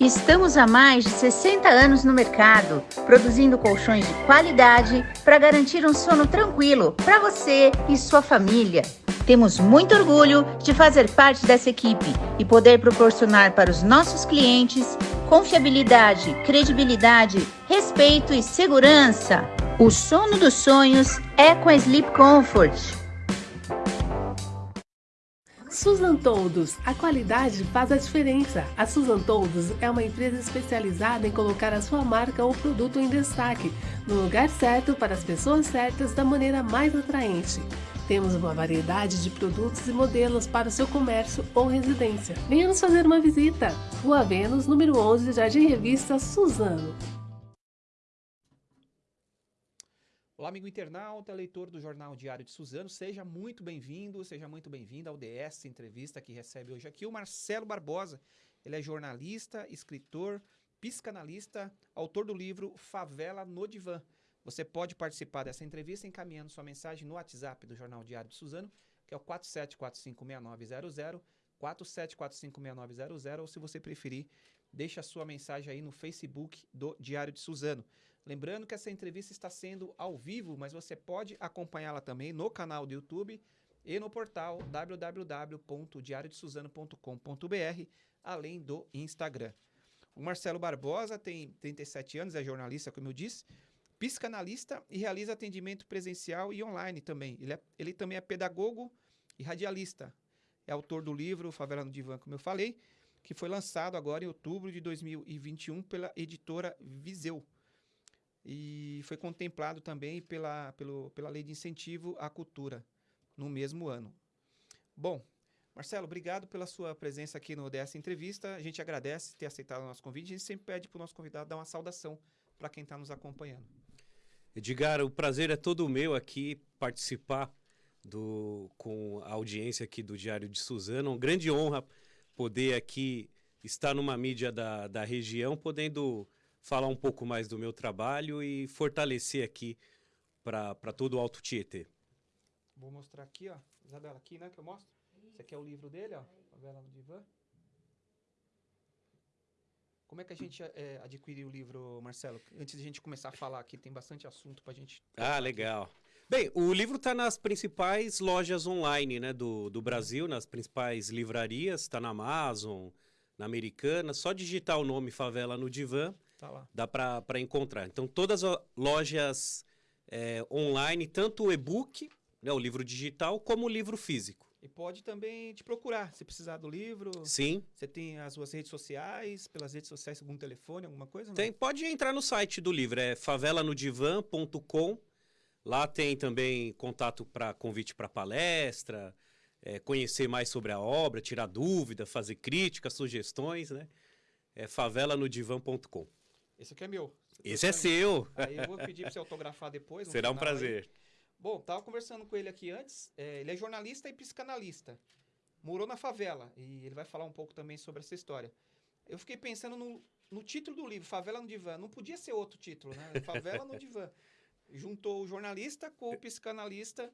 Estamos há mais de 60 anos no mercado, produzindo colchões de qualidade para garantir um sono tranquilo para você e sua família. Temos muito orgulho de fazer parte dessa equipe e poder proporcionar para os nossos clientes confiabilidade, credibilidade, respeito e segurança. O sono dos sonhos é com a Sleep Comfort. Susan Toldos, a qualidade faz a diferença. A Susan Toldos é uma empresa especializada em colocar a sua marca ou produto em destaque, no lugar certo para as pessoas certas da maneira mais atraente. Temos uma variedade de produtos e modelos para o seu comércio ou residência. Venha nos fazer uma visita. Rua Vênus, número 11, Jardim Revista Suzano. Olá, amigo internauta, leitor do Jornal Diário de Suzano, seja muito bem-vindo, seja muito bem-vinda ao DS Entrevista que recebe hoje aqui o Marcelo Barbosa. Ele é jornalista, escritor, psicanalista, autor do livro Favela no Divã. Você pode participar dessa entrevista encaminhando sua mensagem no WhatsApp do Jornal Diário de Suzano, que é o 47456900, 47456900, ou se você preferir, deixe a sua mensagem aí no Facebook do Diário de Suzano. Lembrando que essa entrevista está sendo ao vivo, mas você pode acompanhá-la também no canal do YouTube e no portal www.diariodesuzano.com.br, além do Instagram. O Marcelo Barbosa tem 37 anos, é jornalista, como eu disse, psicanalista e realiza atendimento presencial e online também. Ele, é, ele também é pedagogo e radialista. É autor do livro Favela no Divã, como eu falei, que foi lançado agora em outubro de 2021 pela editora Viseu e foi contemplado também pela, pelo, pela Lei de Incentivo à Cultura no mesmo ano. Bom, Marcelo, obrigado pela sua presença aqui no dessa entrevista. A gente agradece ter aceitado o nosso convite. A gente sempre pede para o nosso convidado dar uma saudação para quem está nos acompanhando. Edgar, o prazer é todo meu aqui participar do, com a audiência aqui do Diário de Suzano. Uma grande honra poder aqui estar numa mídia da, da região, podendo falar um pouco mais do meu trabalho e fortalecer aqui para todo o Alto Tietê. Vou mostrar aqui, ó. Isabela, aqui, né, que eu mostro. Esse aqui é o livro dele, ó. Favela no Divã. Como é que a gente é, adquiriu o livro, Marcelo? Antes de a gente começar a falar aqui, tem bastante assunto para a gente... Ah, legal. Aqui. Bem, o livro está nas principais lojas online né, do, do Brasil, nas principais livrarias, está na Amazon, na Americana. Só digitar o nome Favela no Divã Tá lá. Dá para encontrar. Então, todas as lojas é, online, tanto o e-book, né, o livro digital, como o livro físico. E pode também te procurar, se precisar do livro. Sim. Você tem as suas redes sociais, pelas redes sociais, algum telefone, alguma coisa? Tem, pode entrar no site do livro, é favelanodivan.com. Lá tem também contato para convite para palestra, é, conhecer mais sobre a obra, tirar dúvida, fazer críticas, sugestões, né? É favelanodivan.com. Esse aqui é meu. Esse é seu. Aí eu vou pedir para você autografar depois. Será um prazer. Aí. Bom, tava conversando com ele aqui antes. É, ele é jornalista e psicanalista. Morou na favela e ele vai falar um pouco também sobre essa história. Eu fiquei pensando no, no título do livro, Favela no Divã. Não podia ser outro título, né? Favela no Divã. Juntou o jornalista com o psicanalista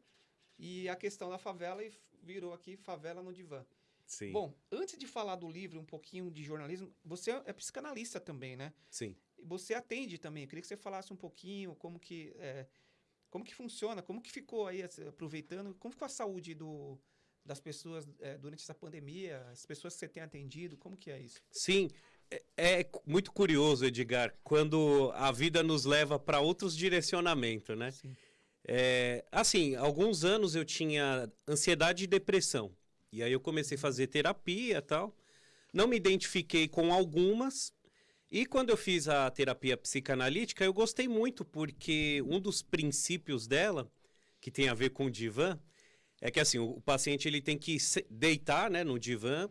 e a questão da favela e virou aqui Favela no Divã. Sim. Bom, antes de falar do livro, um pouquinho de jornalismo, você é psicanalista também, né? Sim você atende também. Eu queria que você falasse um pouquinho como que, é, como que funciona, como que ficou aí, aproveitando, como ficou a saúde do, das pessoas é, durante essa pandemia, as pessoas que você tem atendido, como que é isso? Sim, é, é muito curioso, Edgar, quando a vida nos leva para outros direcionamentos, né? Sim. É, assim, alguns anos eu tinha ansiedade e depressão. E aí eu comecei a fazer terapia e tal. Não me identifiquei com algumas, e quando eu fiz a terapia psicanalítica, eu gostei muito, porque um dos princípios dela, que tem a ver com o divã, é que assim, o, paciente ele tem que deitar né, no divã,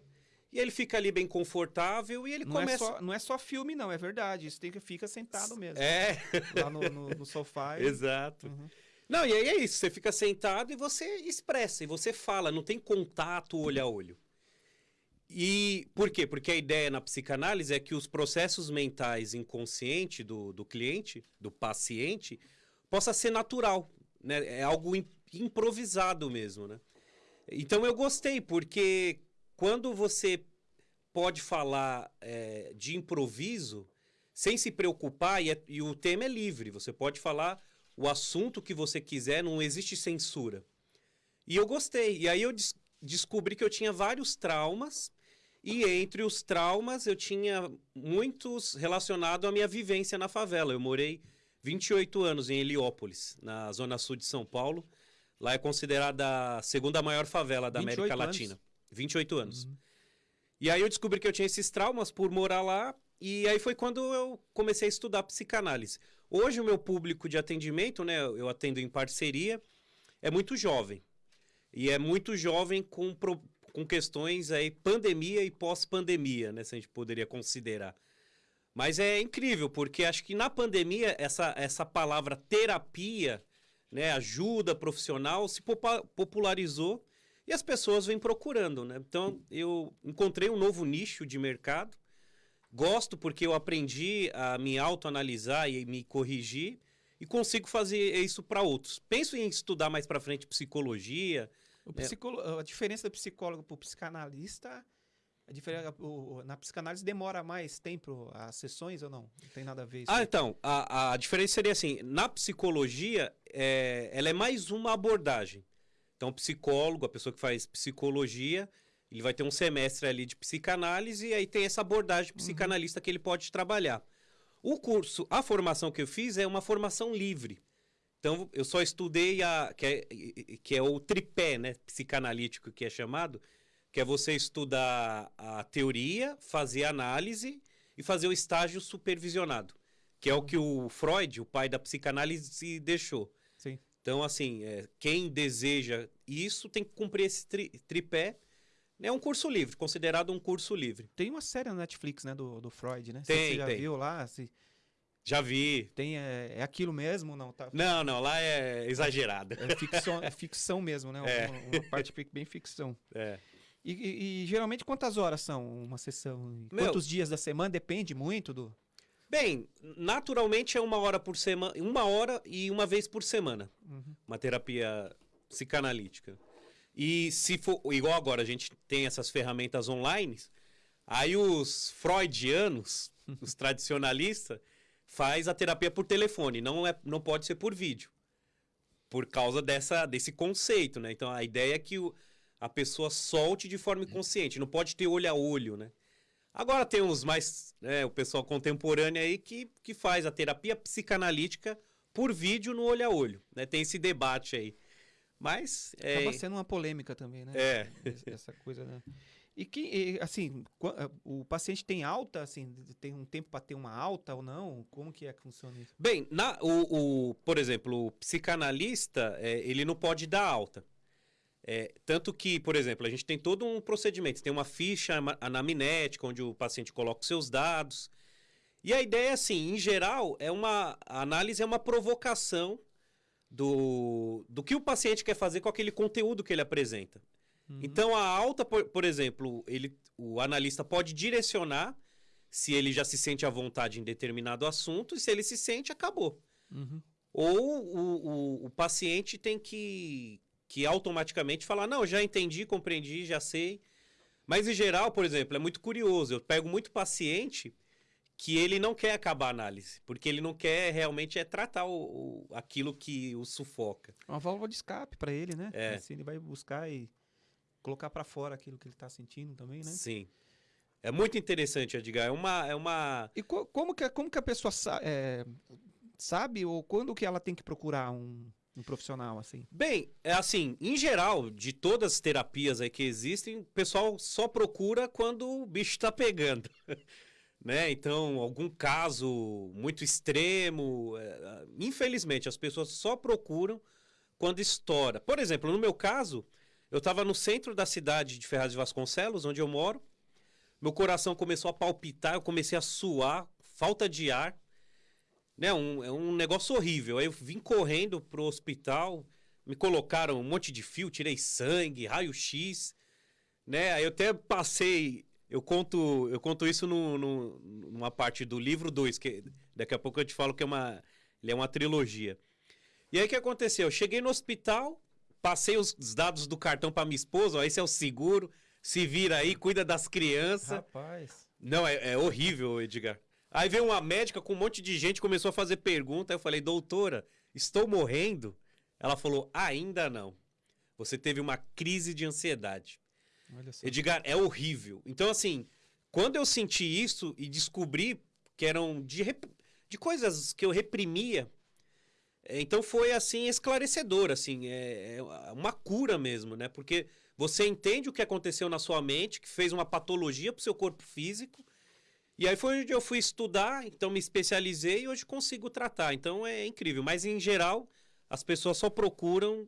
e ele fica ali bem confortável e ele não é começa. É só, não é só filme, não, é verdade. Isso tem que fica sentado mesmo. É. Lá no, no, no sofá. E... Exato. Uhum. Não, e aí é isso. Você fica sentado e você expressa, e você fala, não tem contato olho a olho. E por quê? Porque a ideia na psicanálise é que os processos mentais inconscientes do, do cliente, do paciente, possa ser natural, né? É algo improvisado mesmo, né? Então eu gostei, porque quando você pode falar é, de improviso sem se preocupar e, é, e o tema é livre. Você pode falar o assunto que você quiser, não existe censura. E eu gostei. E aí eu des descobri que eu tinha vários traumas. E entre os traumas, eu tinha muitos relacionados à minha vivência na favela. Eu morei 28 anos em Heliópolis, na zona sul de São Paulo. Lá é considerada a segunda maior favela da América anos. Latina. 28 anos. Uhum. E aí eu descobri que eu tinha esses traumas por morar lá. E aí foi quando eu comecei a estudar psicanálise. Hoje o meu público de atendimento, né, eu atendo em parceria, é muito jovem. E é muito jovem com, pro, com questões aí pandemia e pós-pandemia, né, se a gente poderia considerar. Mas é incrível, porque acho que na pandemia essa, essa palavra terapia, né, ajuda profissional se popularizou e as pessoas vêm procurando, né? Então eu encontrei um novo nicho de mercado Gosto porque eu aprendi a me autoanalisar e me corrigir e consigo fazer isso para outros. Penso em estudar mais para frente psicologia. Psicolo... A diferença do psicólogo para o psicanalista, a diferença, o, na psicanálise demora mais tempo as sessões ou não? Não tem nada a ver isso. Ah, então, a, a diferença seria assim, na psicologia, é, ela é mais uma abordagem. Então, psicólogo, a pessoa que faz psicologia, ele vai ter um semestre ali de psicanálise e aí tem essa abordagem uhum. psicanalista uhum. que ele pode trabalhar. O curso, a formação que eu fiz é uma formação livre. Então, eu só estudei a que é, que é o tripé, né, psicanalítico que é chamado, que é você estudar a teoria, fazer análise e fazer o estágio supervisionado, que é o que o Freud, o pai da psicanálise, deixou. Sim. Então, assim, é, quem deseja isso tem que cumprir esse tri, tripé é um curso livre, considerado um curso livre. Tem uma série na Netflix, né, do, do Freud, né? Tem, Você já tem. viu lá? Se... Já vi. Tem, é, é aquilo mesmo não? Tá... Não, não, lá é exagerado. É ficção, é ficção mesmo, né? É. Uma, uma, parte bem ficção. É. E, e, e, geralmente quantas horas são uma sessão? Meu, quantos dias da semana? Depende muito do... Bem, naturalmente é uma hora por semana, uma hora e uma vez por semana. Uhum. Uma terapia psicanalítica. E se for igual agora, a gente tem essas ferramentas online, aí os freudianos, os tradicionalistas, faz a terapia por telefone, não é não pode ser por vídeo. Por causa dessa desse conceito, né? Então a ideia é que o, a pessoa solte de forma inconsciente, não pode ter olho a olho, né? Agora tem uns mais, né, o pessoal contemporâneo aí que, que faz a terapia psicanalítica por vídeo no olho a olho, né? Tem esse debate aí. Mas. Acaba é... sendo uma polêmica também, né? É. Essa coisa, né? E que, assim, eh, o paciente tem alta, assim, tem um tempo para ter uma alta ou não? Como que é que funciona isso? Bem, na, o, o por exemplo, o psicanalista, é, ele não pode dar alta. É, tanto que, por exemplo, a gente tem todo um procedimento. Tem uma ficha anamnética, onde o paciente coloca os seus dados. E a ideia, assim, em geral, é uma a análise é uma provocação do, do que o paciente quer fazer com aquele conteúdo que ele apresenta. Uhum. Então, a alta, por, por exemplo, ele, o analista pode direcionar se ele já se sente à vontade em determinado assunto, e se ele se sente, acabou. Uhum. Ou o, o, o, paciente tem que, que automaticamente falar: não, já entendi, compreendi, já sei. Mas, em geral, por exemplo, é muito curioso. Eu pego muito paciente que ele não quer acabar a análise, porque ele não quer realmente é tratar o, o aquilo que o sufoca. Uma válvula de escape para ele, né? É. Assim, ele vai buscar e colocar para fora aquilo que ele está sentindo também, né? Sim. É muito interessante, Edgar. É uma. É uma... E co como, que, como que a pessoa sa é, sabe ou quando que ela tem que procurar um, um profissional assim? Bem, é assim, em geral, de todas as terapias aí que existem, o pessoal só procura quando o bicho está pegando. né? Então, algum caso muito extremo. É, infelizmente, as pessoas só procuram quando estoura. Por exemplo, no meu caso, eu estava no centro da cidade de Ferraz de Vasconcelos, onde eu moro. Meu coração começou a palpitar, eu comecei a suar, falta de ar. Né? Um, é um negócio horrível. Aí eu vim correndo pro hospital, me colocaram um monte de fio, tirei sangue, raio-x. Né? Aí eu até passei eu conto, eu conto isso no, no, numa parte do livro 2, que daqui a pouco eu te falo que é uma, ele é uma trilogia. E aí o que aconteceu? Eu cheguei no hospital, passei os dados do cartão para minha esposa, ó, esse é o seguro, se vira aí, cuida das crianças. Rapaz. Não, é, é horrível, Edgar. Aí veio uma médica com um monte de gente, começou a fazer pergunta. Aí eu falei, doutora, estou morrendo? Ela falou, ainda não. Você teve uma crise de ansiedade. Olha só. Edgar, é horrível. Então, assim, quando eu senti isso e descobri que eram de, de coisas que eu reprimia, então foi, assim, esclarecedor, assim, é, é uma cura mesmo, né? Porque você entende o que aconteceu na sua mente, que fez uma patologia pro seu corpo físico, e aí foi onde eu fui estudar, então me especializei e hoje consigo tratar. Então é incrível. Mas em geral, as pessoas só procuram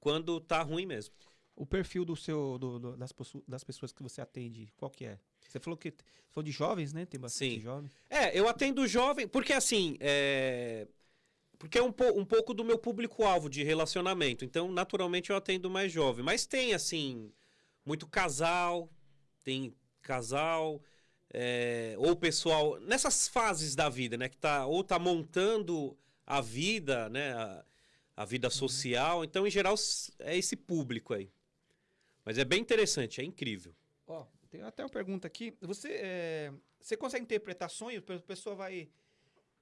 quando tá ruim mesmo. O perfil do seu, do- do- das, das pessoas que você atende, qual que é? Você falou que você falou de jovens, né? Tem bastante Sim. jovens. É, eu atendo jovem, porque assim, é... porque é um, po- um pouco do meu público-alvo de relacionamento. Então, naturalmente, eu atendo mais jovem. Mas tem, assim, muito casal, tem casal, é, ou pessoal, nessas fases da vida, né? Que tá, ou tá montando a vida, né? A, a vida social. Então, em geral, é esse público aí. Mas é bem interessante, é incrível. Ó, tem até uma pergunta aqui. Você, é, você consegue interpretar sonho? A pessoa vai.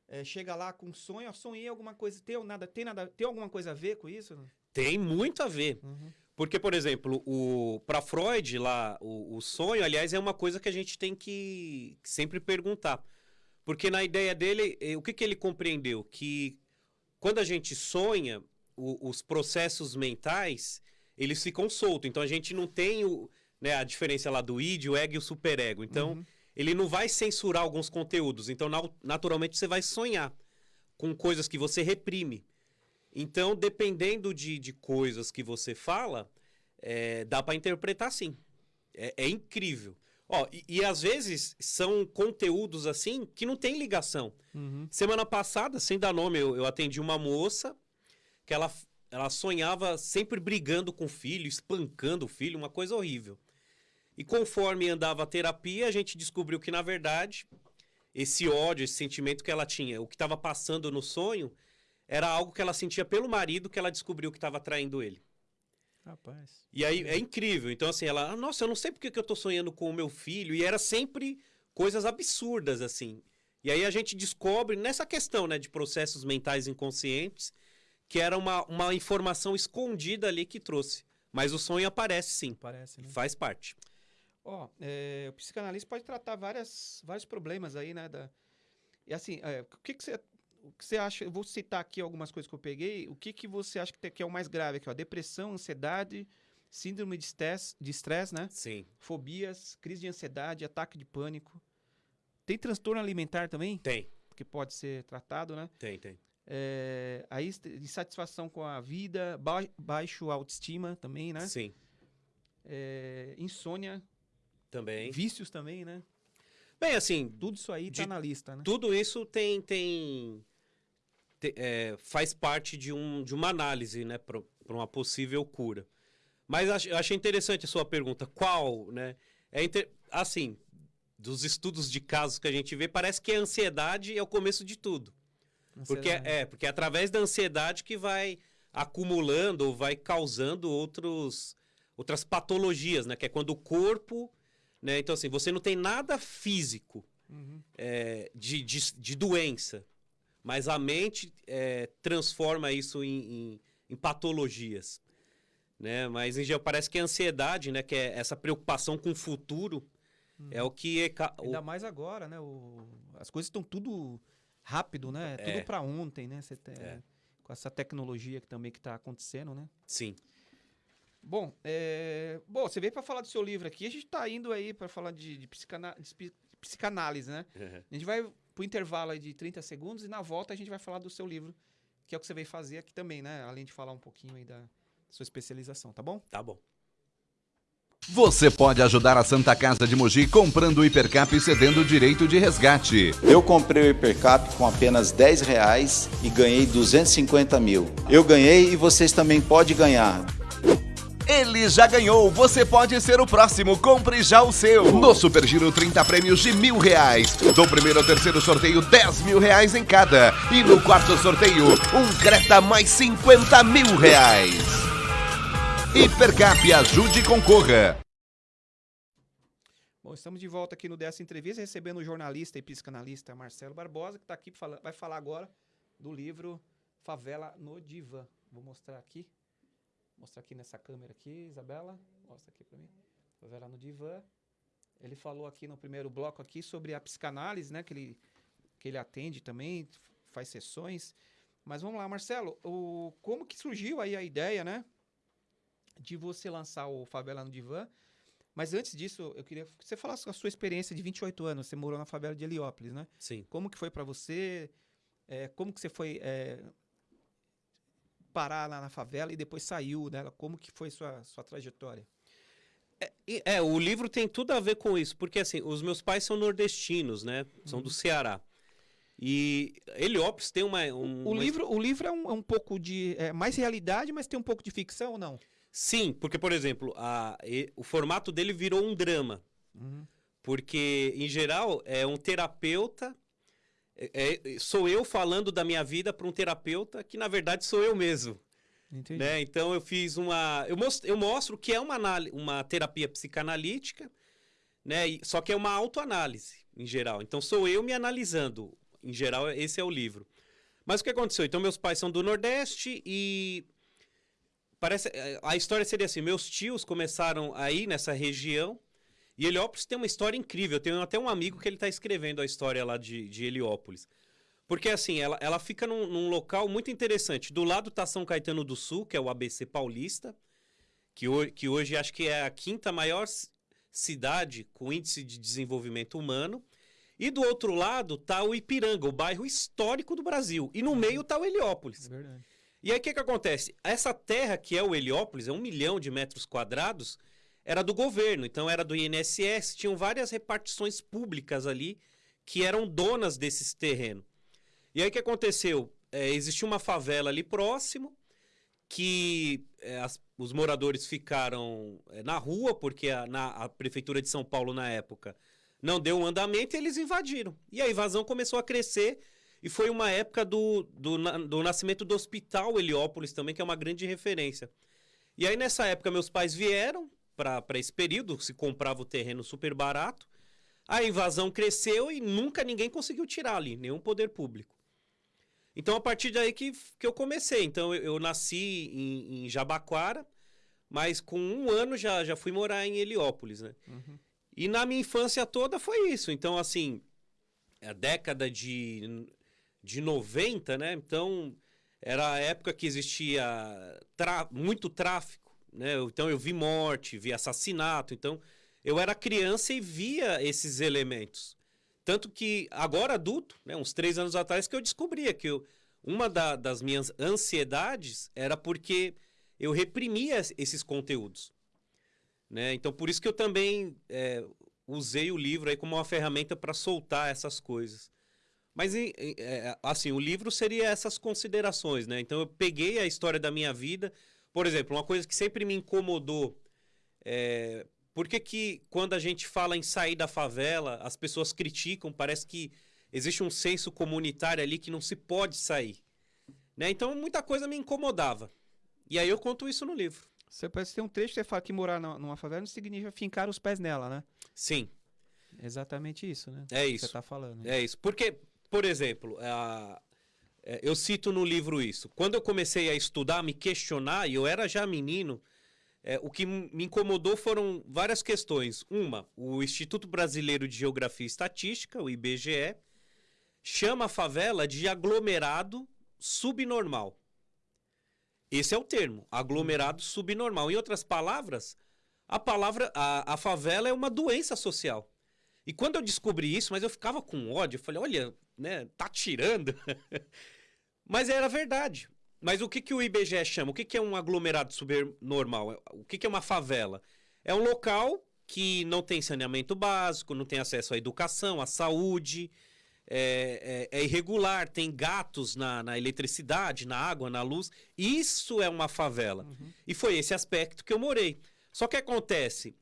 É, chega lá com um sonho, sonhei alguma coisa. Tem, nada, tem, nada, tem alguma coisa a ver com isso? Tem muito a ver. Uhum. Porque, por exemplo, o para Freud lá, o, o sonho, aliás, é uma coisa que a gente tem que sempre perguntar. Porque na ideia dele, eh, o que, que ele compreendeu? Que quando a gente sonha, o- os processos mentais, eles ficam soltos. Então a gente não tem o, né, a diferença lá do id, o ego e o superego. Então, Uhum. Ele não vai censurar alguns conteúdos. Então, naturalmente, você vai sonhar com coisas que você reprime. Então, dependendo de, de coisas que você fala, é, dá para interpretar sim. É, é incrível. Ó, e, e às vezes são conteúdos assim que não tem ligação. Uhum. Semana passada, sem dar nome, eu, eu atendi uma moça que ela, ela sonhava sempre brigando com o filho, espancando o filho, uma coisa horrível. E conforme andava a terapia, a gente descobriu que, na verdade, esse ódio, esse sentimento que ela tinha, o que estava passando no sonho, era algo que ela sentia pelo marido que ela descobriu que estava traindo ele. Rapaz. E aí é incrível. Então, assim, ela, "Ah, nossa, eu não sei porque que eu tô sonhando com o meu filho. E era sempre coisas absurdas, assim. E aí a gente descobre nessa questão, né, de processos mentais inconscientes, que era uma, uma informação escondida ali que trouxe. Mas o sonho aparece sim, Parece, né? faz parte. Ó, é, o psicanalista pode tratar várias, vários problemas aí, né? Da... E assim, é, o que, que você. O que você acha? Eu vou citar aqui algumas coisas que eu peguei. O que, que você acha que, que é o mais grave aqui? Ó? Depressão, ansiedade, síndrome de estresse, de estresse, né? Sim. Fobias, crise de ansiedade, ataque de pânico. Tem transtorno alimentar também, Tem, que pode ser tratado, né? tem, tem. É, aí, insatisfação com a vida, ba- baixo autoestima também, né? Sim, É, insônia, também. vícios também, né? Bem, assim, Tudo isso aí tá na lista, né? tudo isso tem, tem, te- é, faz parte de, um, de uma análise, né, para uma possível cura. Mas ach- eu achei interessante a sua pergunta, qual, né? É inter- assim, dos estudos de casos que a gente vê, parece que a ansiedade é o começo de tudo. Porque Ansiedade. é, porque é através da ansiedade que vai acumulando ou vai causando outros, outras patologias, né? Que é quando o corpo, né? Então assim, você não tem nada físico Uhum. é, de, de, de doença, mas a mente é, transforma isso em, em, em patologias, né? Mas em geral parece que a ansiedade, né? Que é essa preocupação com o futuro é o que é, ca- Ainda mais agora, né? O- as coisas estão tudo rápido, né? É. Tudo pra ontem, né? Você tem- É. Com essa tecnologia que também que tá acontecendo, né? sim. Bom, é... Bom, você veio para falar do seu livro aqui. A gente tá indo aí para falar de, de, psicana- de psi- psicanálise, né? A gente vai pro intervalo aí de 30 segundos e na volta a gente vai falar do seu livro, que é o que você veio fazer aqui também, né? Além de falar um pouquinho aí da sua especialização, tá bom? Tá bom. Você pode ajudar a Santa Casa de Mogi comprando o Hipercap e cedendo o direito de resgate. Eu comprei o Hipercap com apenas 10 reais e ganhei 250 mil. Eu ganhei e vocês também podem ganhar. Ele já ganhou, você pode ser o próximo, compre já o seu. No Super Giro, 30 prêmios de mil reais. Do primeiro ao terceiro sorteio, 10 mil reais em cada. E no quarto sorteio, um Creta mais 50 mil reais. Hipercap, ajude e concorra. Bom, estamos de volta aqui no dessa entrevista, recebendo o jornalista e psicanalista Marcelo Barbosa, que está aqui vai falar agora do livro Favela no Divã. Vou mostrar aqui. Mostrar aqui nessa câmera aqui, Isabela. Mostra aqui para mim. Favela no Divã. Ele falou aqui no primeiro bloco aqui sobre a psicanálise, né? Que ele, que ele atende também, faz sessões. Mas vamos lá, Marcelo. O, como que surgiu aí a ideia, né? De você lançar o Favela no Divã. Mas antes disso, eu queria que você falasse a sua experiência de 28 anos. Você morou na favela de Heliópolis, né? Sim. Como que foi para você? É, como que você foi é, parar lá na favela e depois saiu dela? Como que foi sua, sua trajetória? É, é, o livro tem tudo a ver com isso, porque assim, os meus pais são nordestinos, né? São uhum. do Ceará. E Heliópolis tem uma. Um, o, uma... livro, o livro é um, é um pouco de. É mais realidade, mas tem um pouco de ficção ou não? Sim, porque, por exemplo, a, e, o formato dele virou um drama. Uhum. Porque, em geral, é um terapeuta. É, é, sou eu falando da minha vida para um terapeuta que, na verdade, sou eu mesmo. Entendi. Né? Então, eu fiz uma. Eu mostro, eu mostro que é uma, uma terapia psicanalítica, né? só que é uma autoanálise, em geral. Então, sou eu me analisando. Em geral, esse é o livro. Mas o que aconteceu? Então, meus pais são do Nordeste e Parece, eh, a história seria assim: meus tios começaram aí nessa região. E Heliópolis tem uma história incrível. Eu tenho até um amigo que ele está escrevendo a história lá de, de Heliópolis. Porque assim, ela, ela fica num, num, local muito interessante. Do lado está São Caetano do Sul, que é o ABC Paulista, que, ho que hoje acho que é a quinta maior cidade com índice de desenvolvimento humano. E do outro lado está o Ipiranga, o bairro histórico do Brasil. E no meio está o Heliópolis. É verdade. E aí o que, que acontece? Essa terra que é o Heliópolis, é um milhão de metros quadrados, era do governo, então era do INSS, tinham várias repartições públicas ali que eram donas desses terrenos. E aí o que aconteceu? É, existia uma favela ali próximo, que é, as, os moradores ficaram é, na rua, porque a, na, a prefeitura de São Paulo, na época, não deu um andamento e eles invadiram. E a invasão começou a crescer e foi uma época do, do, do nascimento do Hospital Heliópolis também, que é uma grande referência. E aí, nessa época, meus pais vieram para esse período, se comprava o terreno super barato. A invasão cresceu e nunca ninguém conseguiu tirar ali, nenhum poder público. Então, a partir daí que, que eu comecei. Então, eu, eu nasci em, em, Jabaquara, mas com um ano já, já fui morar em Heliópolis, né? Uhum. E na minha infância toda foi isso. Então, assim, a década de de 90, né? Então, era a época que existia muito tráfico, né? Então, eu vi morte, vi assassinato. Então, eu era criança e via esses elementos. Tanto que, agora adulto, né? uns três anos atrás, que eu descobria que eu, uma da, das minhas ansiedades era porque eu reprimia esses conteúdos. Né? Então, por isso que eu também é, usei o livro aí como uma ferramenta para soltar essas coisas. Mas, é, assim, o livro seria essas considerações, né? Então, eu peguei a história da minha vida. Por exemplo, uma coisa que sempre me incomodou é... Por que, que quando a gente fala em sair da favela, as pessoas criticam, parece que existe um senso comunitário ali que não se pode sair. Né? Então, muita coisa me incomodava. E aí eu conto isso no livro. Você parece ter um trecho que você fala que morar numa favela não significa fincar os pés nela, né? Sim. exatamente isso, né? É isso. Que você tá falando. Né? É isso. Porque por exemplo, a, eu cito no livro isso. Quando eu comecei a estudar, me questionar, e eu era já menino, é, o que me incomodou foram várias questões. Uma, o Instituto Brasileiro de Geografia e Estatística, o IBGE, chama a favela de aglomerado subnormal. Esse é o termo, aglomerado subnormal. Em outras palavras, a palavra, a, a favela é uma doença social. E quando eu descobri isso, mas eu ficava com ódio, eu falei, olha, né, tá tirando. mas era verdade. Mas o que, que o IBGE chama? O que, que é um aglomerado subnormal? O que, que é uma favela? É um local que não tem saneamento básico, não tem acesso à educação, à saúde, é, é, é irregular, tem gatos na, na, eletricidade, na água, na luz. Isso é uma favela. Uhum. E foi esse aspecto que eu morei. Só que acontece,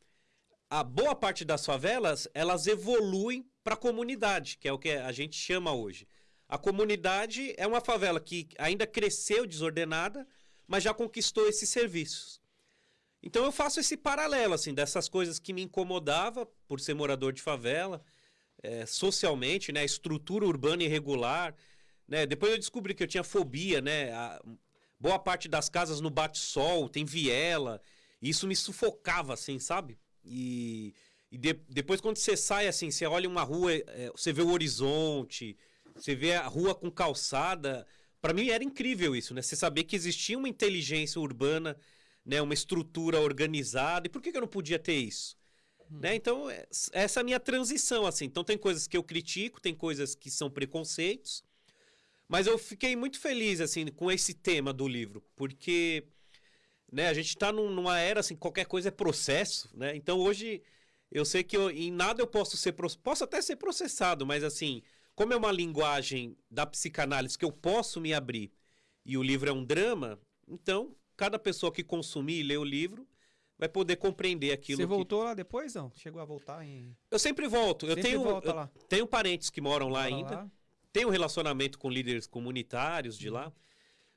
a boa parte das favelas, elas evoluem para a comunidade, que é o que a gente chama hoje. A comunidade é uma favela que ainda cresceu desordenada, mas já conquistou esses serviços. Então eu faço esse paralelo, assim, dessas coisas que me incomodava por ser morador de favela, é, socialmente, né? Estrutura urbana irregular, né? Depois eu descobri que eu tinha fobia, né? A, boa parte das casas no bate-sol, tem viela. E isso me sufocava, assim, sabe? E, e de, depois quando você sai, assim, você olha uma rua, é, você vê o horizonte, você vê a rua com calçada. Para mim era incrível isso, né? Você saber que existia uma inteligência urbana, né? Uma estrutura organizada. E por que, que eu não podia ter isso? Hum. Né? Então, é, essa é a minha transição, assim. Então, tem coisas que eu critico, tem coisas que são preconceitos. Mas eu fiquei muito feliz, assim, com esse tema do livro. Porque né, a gente está num, numa era, assim, qualquer coisa é processo, né? Então, hoje, eu sei que eu, em nada eu posso ser... Posso até ser processado, mas, assim, como é uma linguagem da psicanálise que eu posso me abrir e o livro é um drama, então, cada pessoa que consumir e ler o livro vai poder compreender aquilo. Você voltou lá depois, não? Chegou a voltar em. Eu sempre volto. Sempre eu tenho, eu tenho parentes que moram lá Mora ainda. Lá. Tenho relacionamento com líderes comunitários de lá.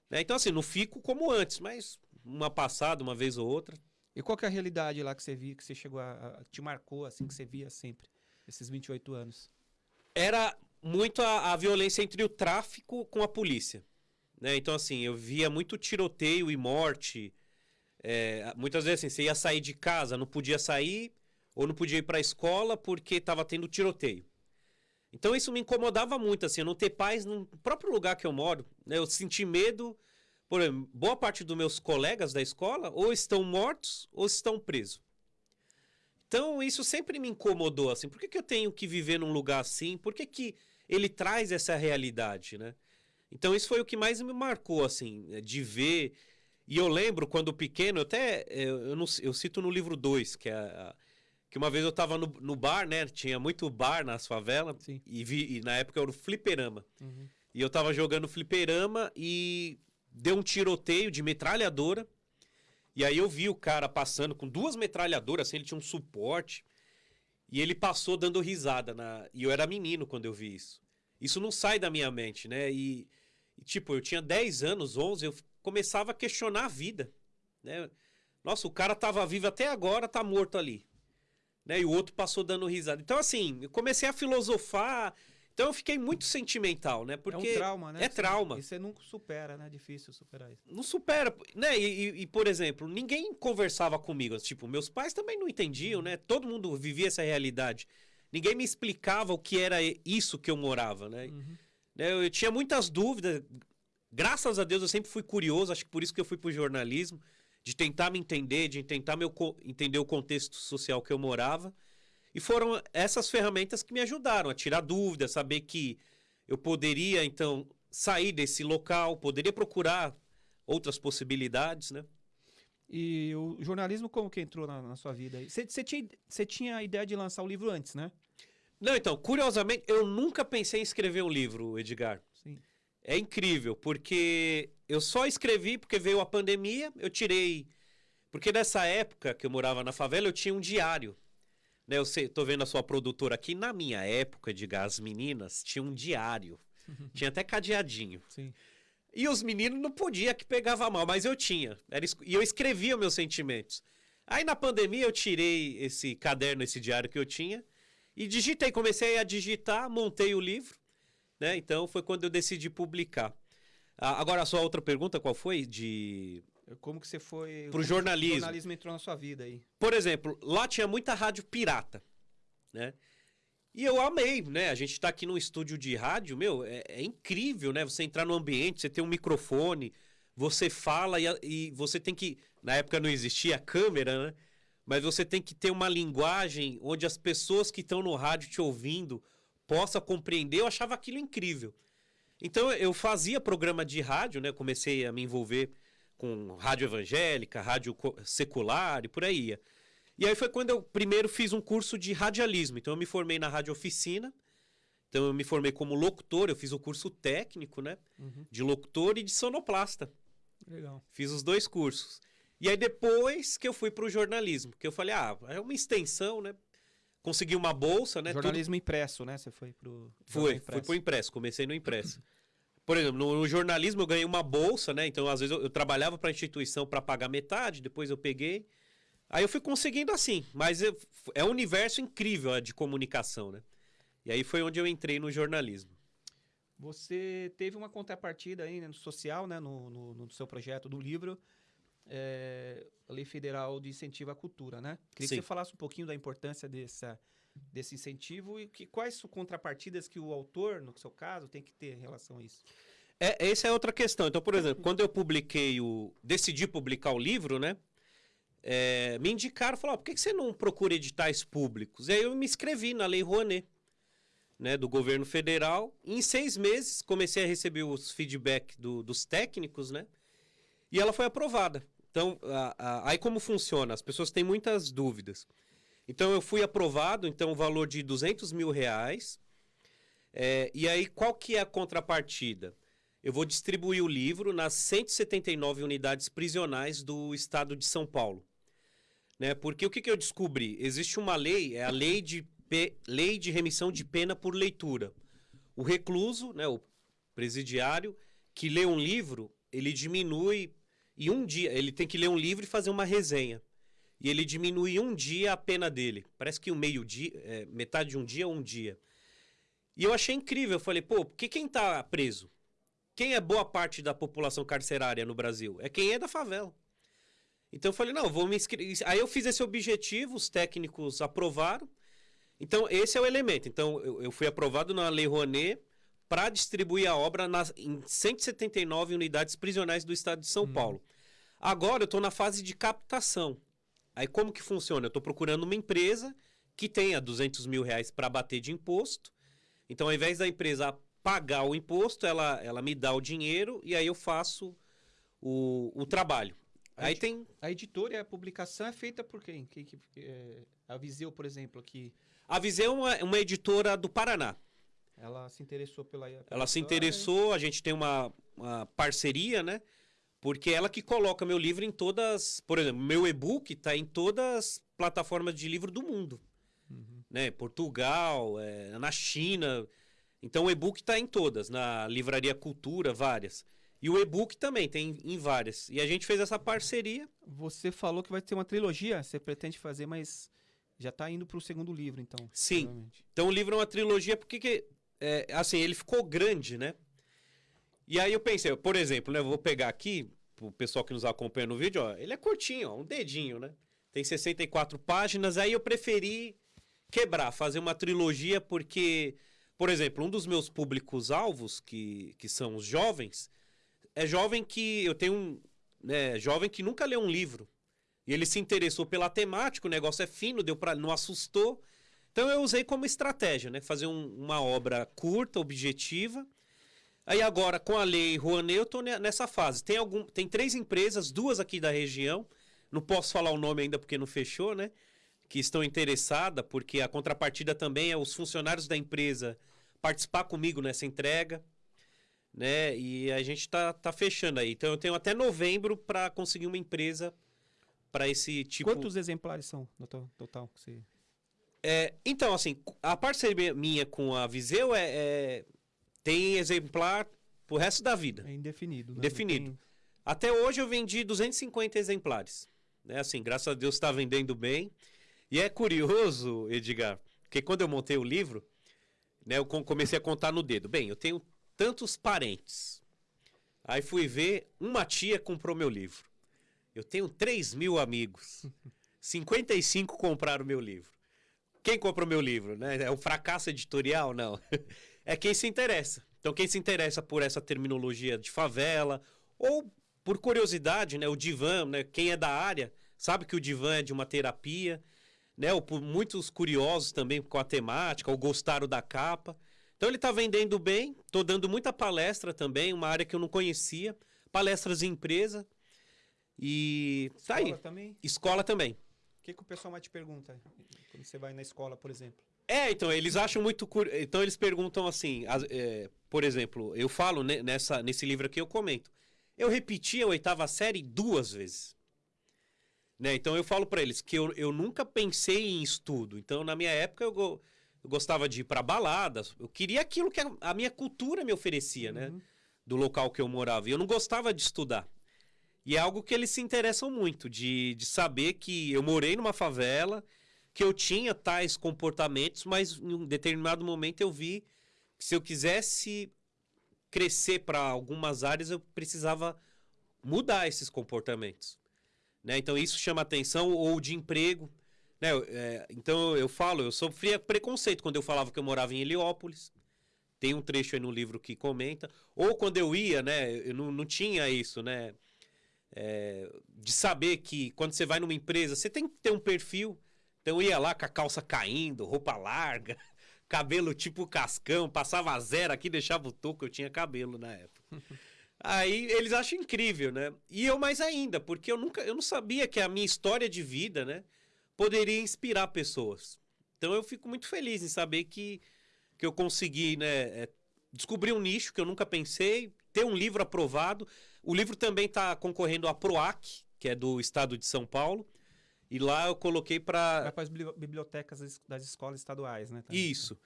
Né? Então, assim, não fico como antes, mas uma passada, uma vez ou outra. E qual que é a realidade lá que você via, que você chegou a, a te marcou, assim, que você via sempre, esses 28 anos? Era muito a, a violência entre o tráfico com a polícia. Né? Então, assim, eu via muito tiroteio e morte. É, muitas vezes assim, você ia sair de casa, não podia sair, ou não podia ir para a escola porque estava tendo tiroteio. Então isso me incomodava muito, assim, não ter paz no próprio lugar que eu moro. Né? Eu senti medo, por exemplo, boa parte dos meus colegas da escola ou estão mortos ou estão presos. Então isso sempre me incomodou, assim, por que, que eu tenho que viver num lugar assim? Por que, que ele traz essa realidade, né? Então isso foi o que mais me marcou, assim, de ver e eu lembro quando pequeno, até eu, não, eu cito no livro 2, que é a, que uma vez eu tava no, no, bar, né? Tinha muito bar nas favelas. E, vi, e na época era o fliperama. Uhum. E eu tava jogando fliperama e deu um tiroteio de metralhadora. E aí eu vi o cara passando com duas metralhadoras, assim, ele tinha um suporte. E ele passou dando risada. Na... E eu era menino quando eu vi isso. Isso não sai da minha mente, né? E, e tipo, eu tinha 10 anos, 11, eu começava a questionar a vida, né? Nossa, o cara tava vivo até agora, tá morto ali. Né? E o outro passou dando risada. Então, assim, eu comecei a filosofar. Então eu fiquei muito sentimental, né? Porque é um trauma, né? É trauma. E você nunca supera, né? É difícil superar isso. Não supera, né? E, e, por exemplo, ninguém conversava comigo. Tipo, meus pais também não entendiam, né? Todo mundo vivia essa realidade. Ninguém me explicava o que era isso que eu morava, né? Uhum. né? Eu tinha muitas dúvidas. Graças a Deus eu sempre fui curioso, acho que por isso que eu fui pro jornalismo, de tentar me entender, de tentar meu, entender o contexto social que eu morava. E foram essas ferramentas que me ajudaram a tirar dúvidas, saber que eu poderia, então, sair desse local, poderia procurar outras possibilidades, né? E o jornalismo como que entrou na, na sua vida? Você tinha, tinha a ideia de lançar o livro antes, né? Não, então, curiosamente, eu nunca pensei em escrever um livro, Edgar. Sim. É incrível, porque eu só escrevi porque veio a pandemia, eu tirei. Porque nessa época que eu morava na favela, eu tinha um diário. Né, eu sei, tô vendo a sua produtora aqui. Na minha época, de as meninas tinha um diário. tinha até cadeadinho. Sim. E os meninos não podia que pegava mal, mas eu tinha. Era, e eu escrevia meus sentimentos. Aí na pandemia eu tirei esse caderno, esse diário que eu tinha, e digitei, comecei a digitar, montei o livro. Né? Então foi quando eu decidi publicar. Ah, agora, a sua outra pergunta, qual foi? De. Como que você foi. Pro jornalismo. O jornalismo entrou na sua vida aí. Por exemplo, lá tinha muita rádio pirata. Né? E eu amei, né? A gente está aqui num estúdio de rádio, meu, é, é, incrível, né? Você entrar no ambiente, você tem um microfone, você fala e, e você tem que. Na época não existia câmera, né? Mas você tem que ter uma linguagem onde as pessoas que estão no rádio te ouvindo possa compreender, eu achava aquilo incrível. Então eu fazia programa de rádio, né? Comecei a me envolver com rádio evangélica, rádio secular e por aí. E aí foi quando eu primeiro fiz um curso de radialismo. Então eu me formei na rádio oficina. Então eu me formei como locutor, eu fiz o curso técnico, né? Uhum. De locutor e de sonoplasta. Legal. Fiz os dois cursos. E aí depois que eu fui para o jornalismo, que eu falei, ah, é uma extensão, né? consegui uma bolsa, né? Jornalismo tudo... impresso, né? Você foi pro. Fui, fui pro impresso, comecei no impresso. Por exemplo, no, no, jornalismo eu ganhei uma bolsa, né? Então, às vezes, eu, eu trabalhava para a instituição para pagar metade, depois eu peguei. Aí eu fui conseguindo assim, mas eu- é um universo incrível a de comunicação, né? E aí foi onde eu entrei no jornalismo. Você teve uma contrapartida aí né, no social, né, no, no, no seu projeto do livro, é, a Lei Federal de Incentivo à Cultura, né? Queria Sim. que você falasse um pouquinho da importância dessa, desse incentivo e que, quais contrapartidas que o autor, no seu caso, tem que ter em relação a isso. É, essa é outra questão. Então, por exemplo, quando eu publiquei o. decidi publicar o livro, né? é, me indicaram, falaram, "Ó, por que você não procura editais públicos? E aí eu me inscrevi na Lei Rouanet, né, do governo federal. Em seis meses comecei a receber os feedback do- dos técnicos, né? E ela foi aprovada. Então, a- a- aí como funciona? As pessoas têm muitas dúvidas. Então, eu fui aprovado, então, o valor de 200 mil reais. É, e aí, qual que é a contrapartida? Eu vou distribuir o livro nas 179 unidades prisionais do estado de São Paulo. Né? Porque o que, que eu descobri? Existe uma lei, é a lei de, lei de remissão de pena por leitura. O recluso, né, o presidiário, que lê um livro, ele diminui em um dia. Ele tem que ler um livro e fazer uma resenha. E ele diminui um dia a pena dele. Parece que um meio dia, é, metade de um dia, um dia. E eu achei incrível. Eu falei, pô, porque quem tá preso? Quem é boa parte da população carcerária no Brasil? É quem é da favela. Então eu falei, não, vou me inscrever. Aí eu fiz esse objetivo, os técnicos aprovaram. Então, esse é o elemento. Então, eu, eu fui aprovado na Lei Rouanet para distribuir a obra nas, em 179 unidades prisionais do estado de São Paulo. Agora eu estou na fase de captação. Aí como que funciona? Eu estou procurando uma empresa que tenha 200 mil reais para bater de imposto. Então, ao invés da empresa pagar o imposto, ela, ela me dá o dinheiro e aí eu faço o, o trabalho. Aí Aí- tem A editora e a publicação é feita por quem? quem que, é, a Viseu, por exemplo, que A Viseu é uma, uma editora do Paraná. ela se interessou pela. pela Ela se interessou, a gente tem uma, uma parceria, né? Porque ela que coloca meu livro em todas. Por exemplo, meu e-book está em todas as plataformas de livro do mundo. Né? Portugal, é, na China. Então o e-book está em todas, na Livraria Cultura, várias. E o e-book também tem em várias. E a gente fez essa parceria. Você falou que vai ter uma trilogia, você pretende fazer, mas já está indo para o segundo livro, então. Sim. Então o livro é uma trilogia porque que, é, assim, ele ficou grande, né? E aí eu pensei, por exemplo, né, eu vou pegar aqui, o pessoal que nos acompanha no vídeo, ó, ele é curtinho, ó, um dedinho, né? Tem 64 páginas, aí eu preferi quebrar, fazer uma trilogia porque, por exemplo, um dos meus públicos-alvos, que, que são os jovens, é jovem que eu tenho um, né, jovem que nunca leu um livro. E ele se interessou pela temática, o negócio é fino, deu para não assustou. Então eu usei como estratégia, né? Fazer um- uma obra curta, objetiva. Aí agora, com a lei Rouanet, eu tô ne- nessa fase. Tem, algum, tem três empresas, duas aqui da região, não posso falar o nome ainda porque não fechou, né? Que estão interessadas, porque a contrapartida também é os funcionários da empresa participar comigo nessa entrega, né? E a gente tá, tá fechando aí. Então eu tenho até novembro para conseguir uma empresa para esse tipo Quantos exemplares são no to- total? que você- é, então, assim, a parceria minha com a Viseu é, é- tem exemplar pro resto da vida. É indefinido. Né? Indefinido. Tem- Até hoje eu vendi 250 exemplares. Né? Assim, graças a Deus está vendendo bem. E é curioso, Edgar, porque quando eu montei o livro, né, eu com- comecei a contar no dedo. Bem, eu tenho tantos parentes. Aí fui ver, uma tia comprou meu livro. Eu tenho 3 mil amigos. 55 compraram meu livro. Quem comprou meu livro? Né? É o fracasso editorial? Não. É quem se interessa. Então, quem se interessa por essa terminologia de favela, ou por curiosidade, né? O divã, né? Quem é da área, sabe que o divã é de uma terapia, né? Ou por muitos curiosos também com a temática, ou gostaram da capa. Então, ele está vendendo bem. Estou dando muita palestra também, uma área que eu não conhecia. Palestras em empresa. E tá aí. Escola também? Escola também. O que, que o pessoal mais te pergunta quando você vai na escola, por exemplo? É, então, eles acham muito. cur- Então, eles perguntam assim, as- é, por exemplo, eu falo ne- nessa, nesse livro aqui, eu comento. Eu repeti a oitava série duas vezes. Né? Então, eu falo pra eles que eu, eu nunca pensei em estudo. Então, na minha época, eu, go- eu gostava de ir pra baladas. Eu queria aquilo que a, a minha cultura me oferecia, né? Do local que eu morava. E eu não gostava de estudar. E é algo que eles se interessam muito, de, de saber que eu morei numa favela, que eu tinha tais comportamentos, mas em um determinado momento eu vi que se eu quisesse crescer para algumas áreas, eu precisava mudar esses comportamentos. Né? Então isso chama atenção, ou de emprego. Né? É, então eu falo, eu sofria preconceito quando eu falava que eu morava em Heliópolis. Tem um trecho aí no livro que comenta. Ou quando eu ia, né? Eu não, não tinha isso, né? É, de saber que quando você vai numa empresa, você tem que ter um perfil. Então eu ia lá com a calça caindo, roupa larga, cabelo tipo cascão, passava zero aqui, deixava o toco, eu tinha cabelo na época. Aí eles acham incrível, né? E eu mais ainda, porque eu nunca, eu não sabia que a minha história de vida, né, poderia inspirar pessoas. Então eu fico muito feliz em saber que, que eu consegui, né, é, descobrir um nicho que eu nunca pensei, ter um livro aprovado. O livro também está concorrendo à PROAC, que é do estado de São Paulo. E lá eu coloquei para. Para as bibliotecas das escolas estaduais, né? Também. Isso.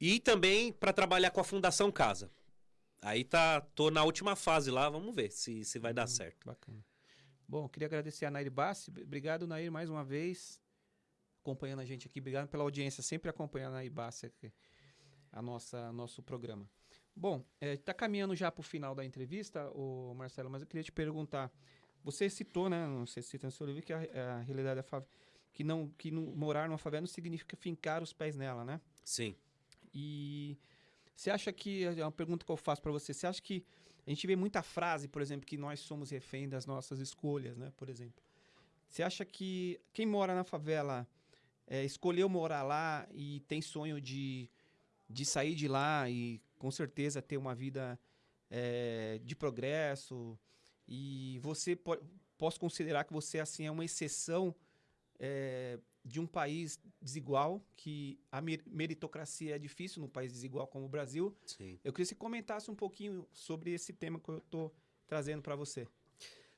E também para trabalhar com a Fundação Casa. Aí tá, tô na última fase lá, vamos ver se, se vai dar hum, certo. Bacana. Bom, queria agradecer a Nair Bassi. Obrigado, Nair, mais uma vez, acompanhando a gente aqui. Obrigado pela audiência, sempre acompanhando a Nair Bassi aqui, a nossa nosso programa. Bom, está é, caminhando já para o final da entrevista, o Marcelo, mas eu queria te perguntar. Você citou, né? Se cita no seu livro, que a, a realidade da favela. Que, não, que não, morar numa favela não significa fincar os pés nela, né? Sim. E você acha que. É uma pergunta que eu faço para você. Você acha que. A gente vê muita frase, por exemplo, que nós somos refém das nossas escolhas, né? Por exemplo. Você acha que quem mora na favela é, escolheu morar lá e tem sonho de, de sair de lá e com certeza ter uma vida é, de progresso e você po posso considerar que você assim é uma exceção é, de um país desigual que a meritocracia é difícil num país desigual como o Brasil. Sim. Eu queria que você comentasse um pouquinho sobre esse tema que eu estou trazendo para você.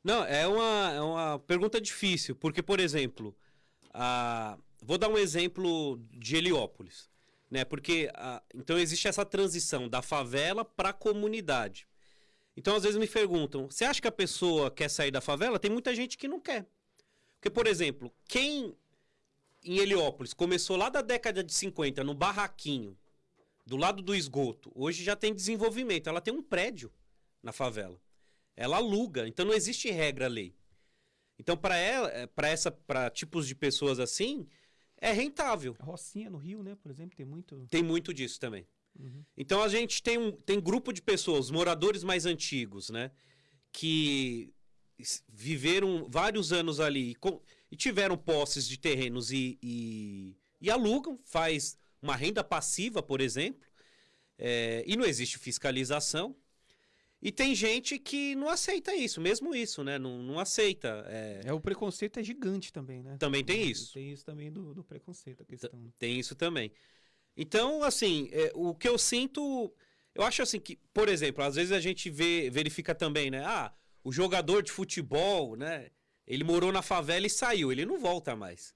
Não, é uma, é uma pergunta difícil, porque, por exemplo, a... vou dar um exemplo de Heliópolis né? Porque a, então existe essa transição da favela para a comunidade. Então às vezes me perguntam: você acha que a pessoa quer sair da favela? Tem muita gente que não quer. Porque, por exemplo, quem em Heliópolis começou lá da década de 50 no barraquinho, do lado do esgoto, hoje já tem desenvolvimento. Ela tem um prédio na favela. Ela aluga, então não existe regra lei. Então para ela, para essa, para tipos de pessoas assim, é rentável. A Rocinha no Rio, né, por exemplo, tem muito. Tem muito disso também. Uhum. Então a gente tem um tem grupo de pessoas, moradores mais antigos, né, que viveram vários anos ali e, com, e tiveram posses de terrenos e, e, e, alugam, faz uma renda passiva, por exemplo, é, e não existe fiscalização. E tem gente que não aceita isso, mesmo isso, né? Não, não aceita. É... é... o preconceito é gigante também, né? Também tem isso. Tem isso também do, do preconceito, a questão. Tem isso também. Então, assim, é, o que eu sinto. Eu acho assim que, por exemplo, às vezes a gente vê, verifica também, né? Ah, o jogador de futebol, né? Ele morou na favela e saiu, ele não volta mais.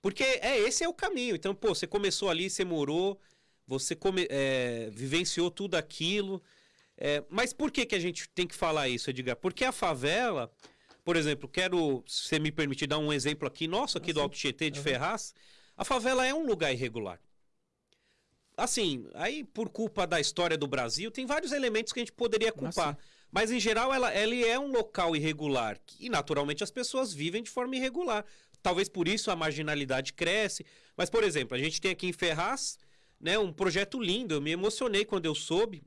Porque é esse é o caminho. Então, pô, você começou ali, você morou, você come, é, vivenciou tudo aquilo. É, mas por que, que a gente tem que falar isso, Edgar? Porque a favela, por exemplo, quero, se você me permitir dar um exemplo aqui, nosso, aqui do Alto Tietê de uhum. Ferraz, a favela é um lugar irregular. Assim, aí por culpa da história do Brasil, tem vários elementos que a gente poderia culpar. Mas em geral, ela, ela é um local irregular. E naturalmente as pessoas vivem de forma irregular. Talvez por isso a marginalidade cresce. Mas, por exemplo, a gente tem aqui em Ferraz né, um projeto lindo. Eu me emocionei quando eu soube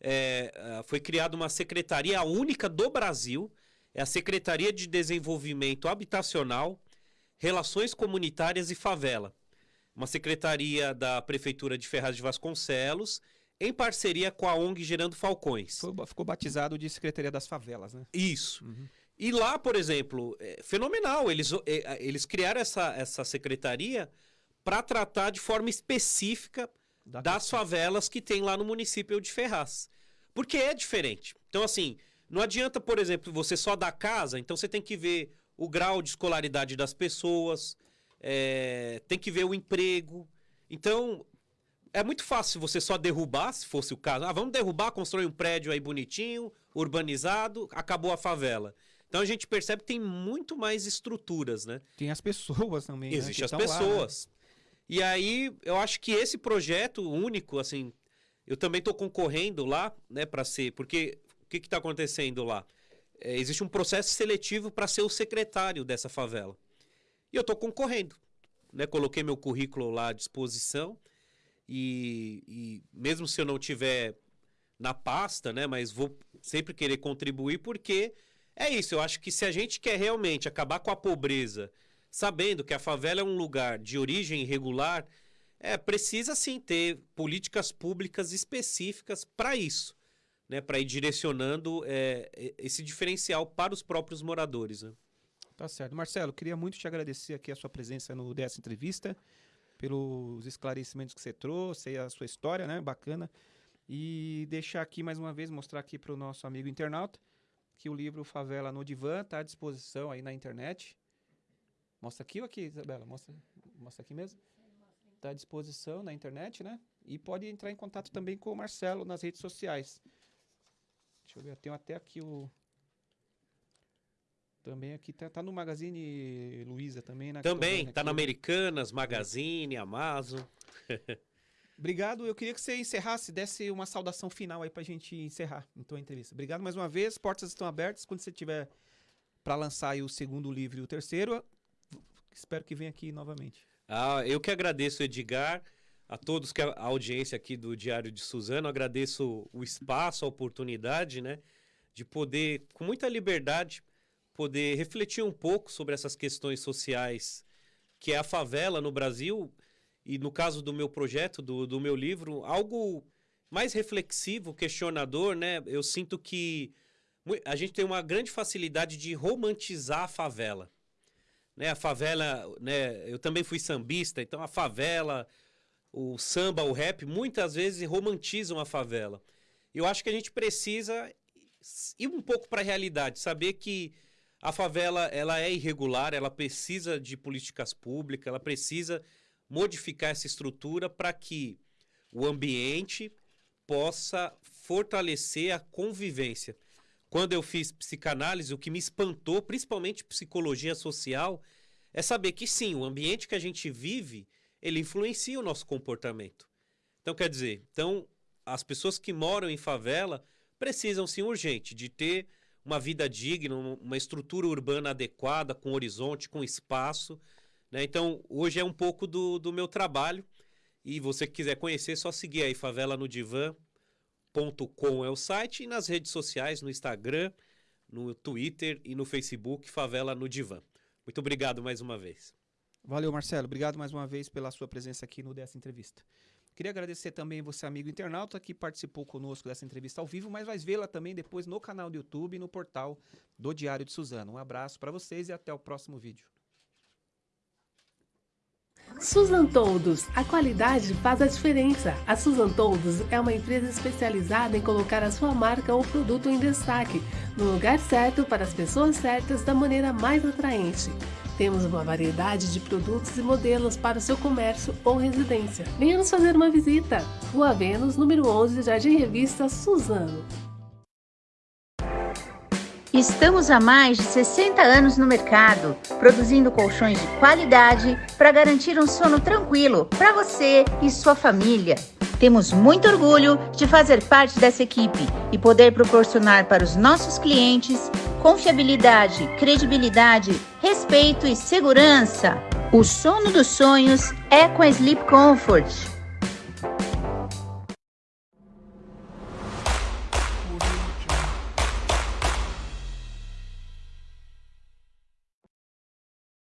é, é, foi criada uma secretaria única do Brasil, é a Secretaria de Desenvolvimento Habitacional, Relações Comunitárias e Favela. Uma secretaria da Prefeitura de Ferraz de Vasconcelos, em parceria com a ONG Gerando Falcões. Foi, ficou batizado de Secretaria das Favelas, né? Isso. Uhum. E lá, por exemplo, é fenomenal. Eles, é, eles criaram essa, essa secretaria para tratar de forma específica da das questão. favelas que tem lá no município de Ferraz. Porque é diferente. Então, assim, não adianta, por exemplo, você só dar casa, então você tem que ver o grau de escolaridade das pessoas, é, tem que ver o emprego. Então, é muito fácil você só derrubar, se fosse o caso. Ah, vamos derrubar, construir um prédio aí bonitinho, urbanizado, acabou a favela. Então a gente percebe que tem muito mais estruturas, né? Tem as pessoas também. Existem né, as pessoas. Lá, né? E aí eu acho que esse projeto único, assim, eu também estou concorrendo lá, né, para ser, porque o que está acontecendo lá? É, existe um processo seletivo para ser o secretário dessa favela. E eu estou concorrendo, né? Coloquei meu currículo lá à disposição e, e mesmo se eu não tiver na pasta, né, mas vou sempre querer contribuir porque é isso, eu acho que se a gente quer realmente acabar com a pobreza, sabendo que a favela é um lugar de origem irregular, é, precisa sim ter políticas públicas específicas para isso, né, para ir direcionando é, esse diferencial para os próprios moradores. Né? Tá certo. Marcelo, queria muito te agradecer aqui a sua presença no dessa entrevista, pelos esclarecimentos que você trouxe, a sua história, né, bacana, e deixar aqui mais uma vez, mostrar aqui para o nosso amigo internauta, que o livro Favela no Divã está à disposição aí na internet. Mostra aqui ou aqui, Isabela? Mostra, mostra aqui mesmo? Está à disposição na internet, né? E pode entrar em contato também com o Marcelo nas redes sociais. Deixa eu ver, eu tenho até aqui o. Também aqui tá, tá no Magazine Luiza também, né? Também, tá na Americanas, Magazine, Amazon. Obrigado. Eu queria que você encerrasse, desse uma saudação final aí pra gente encerrar então a entrevista. Obrigado mais uma vez. Portas estão abertas. Quando você tiver para lançar o segundo livro e o terceiro, espero que venha aqui novamente. Ah, eu que agradeço, Edgar, a todos que a, a audiência aqui do Diário de Suzano. Agradeço o espaço, a oportunidade, né, de poder, com muita liberdade, poder refletir um pouco sobre essas questões sociais que é a favela no Brasil e no caso do meu projeto, do, do meu livro, algo mais reflexivo, questionador, né? Eu sinto que a gente tem uma grande facilidade de romantizar a favela. Né? A favela, né? Eu também fui sambista, então a favela, o samba, o rap, muitas vezes romantizam a favela. Eu acho que a gente precisa ir um pouco para a realidade, saber que a favela ela é irregular, ela precisa de políticas públicas, ela precisa modificar essa estrutura para que o ambiente possa fortalecer a convivência. Quando eu fiz psicanálise, o que me espantou, principalmente psicologia social, é saber que sim, o ambiente que a gente vive, ele influencia o nosso comportamento. Então, quer dizer, então, as pessoas que moram em favela precisam sim urgente de ter uma vida digna, uma estrutura urbana adequada, com horizonte, com espaço, né? Então, hoje é um pouco do, do meu trabalho. E você que quiser conhecer, é só seguir aí favela no divã.com é o site e nas redes sociais, no Instagram, no Twitter e no Facebook, Favela no Divã. Muito obrigado mais uma vez. Valeu, Marcelo. Obrigado mais uma vez pela sua presença aqui no dessa entrevista. Queria agradecer também você, amigo internauta, que participou conosco dessa entrevista ao vivo, mas vai vê-la também depois no canal do YouTube e no portal do Diário de Suzano. Um abraço para vocês e até o próximo vídeo. Susan Toldos, a qualidade faz a diferença. A Susan Toldos é uma empresa especializada em colocar a sua marca ou produto em destaque, no lugar certo para as pessoas certas da maneira mais atraente. Temos uma variedade de produtos e modelos para o seu comércio ou residência. Venha nos fazer uma visita. Rua Vênus, número 11, Jardim Revista Suzano. Estamos há mais de 60 anos no mercado, produzindo colchões de qualidade para garantir um sono tranquilo para você e sua família. Temos muito orgulho de fazer parte dessa equipe e poder proporcionar para os nossos clientes confiabilidade, credibilidade, respeito e segurança. O sono dos sonhos é com a Sleep Comfort.